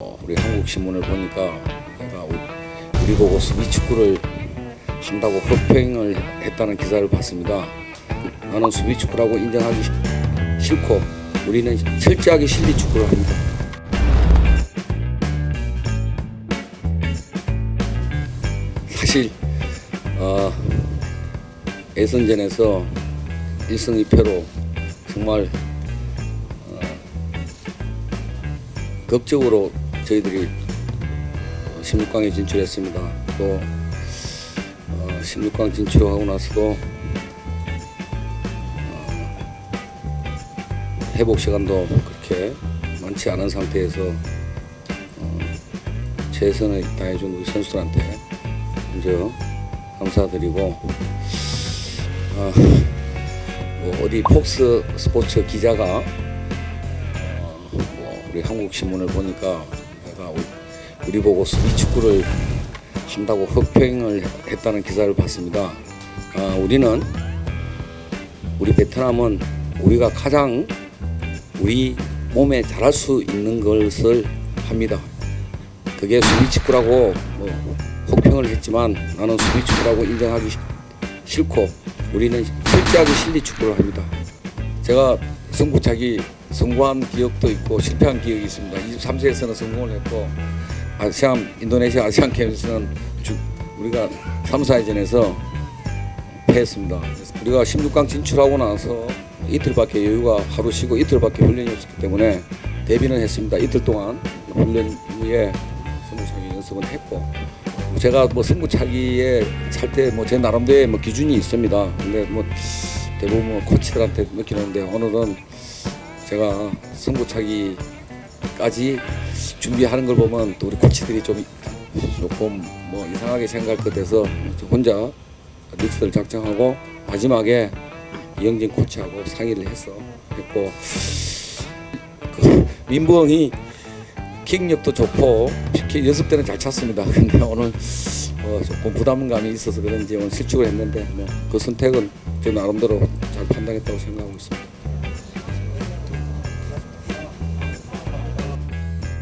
어, 우리 한국 신문을 보니까 우리 보고 수비 축구를 한다고 흑평을 했다는 기사를 봤습니다. 나는 수비 축구라고 인정하기 시- 싫고 우리는 철저하게 실리 축구를 합니다. 사실 어, 예선전에서 1승 2패로 정말 어, 극적으로 저희들이 16강에 진출했습니다. 또 어, 16강 진출하고 나서도 어, 회복 시간도 그렇게 많지 않은 상태에서 어, 최선을 다해준 우리 선수들한테 먼저 감사드리고 어, 뭐 어디 폭스 스포츠 기자가 어, 뭐 우리 한국 신문을 보니까 우- 우리 보고 수비 축구를 한다고 흑평을 했다는 기사를 봤습니다. 아, 우리는 우리 베트남은 우리가 가장 우리 몸에 잘할 수 있는 것을 합니다. 그게 수비 축구라고 뭐 혹평을 했지만 나는 수비 축구라고 인정하기 시- 싫고 우리는 철저하게 실리 축구를 합니다. 제가 승부차기 성공한 기억도 있고 실패한 기억이 있습니다. 23세에서는 성공을 했고 아시안 인도네시아 아시안 게임에서는 주- 우리가 3, 4회전에서 패했습니다. 우리가 16강 진출하고 나서 이틀밖에 여유가 하루 쉬고 이틀밖에 훈련이 없었기 때문에 데뷔는 했습니다. 이틀 동안 훈련 후에 승부차기 연습은 했고 제가 뭐 승부차기에 찰 때 뭐 제 나름대로의 뭐 기준이 있습니다. 근데 뭐 대부분 뭐 코치들한테 느끼는데 오늘은 제가 승부차기까지 준비하는 걸 보면 또 우리 코치들이 좀 조금 뭐 이상하게 생각할 것 같아서 혼자 리스트를 작성하고 마지막에 이영진 코치하고 상의를 했어 했고 그 민부엉이 킥력도 좋고 킥 연습 때는 잘 찼습니다. 근데 오늘 어 조금 부담감이 있어서 그런지 오늘 실축을 했는데 뭐 그 선택은 제 나름대로 잘 판단했다고 생각하고 있습니다.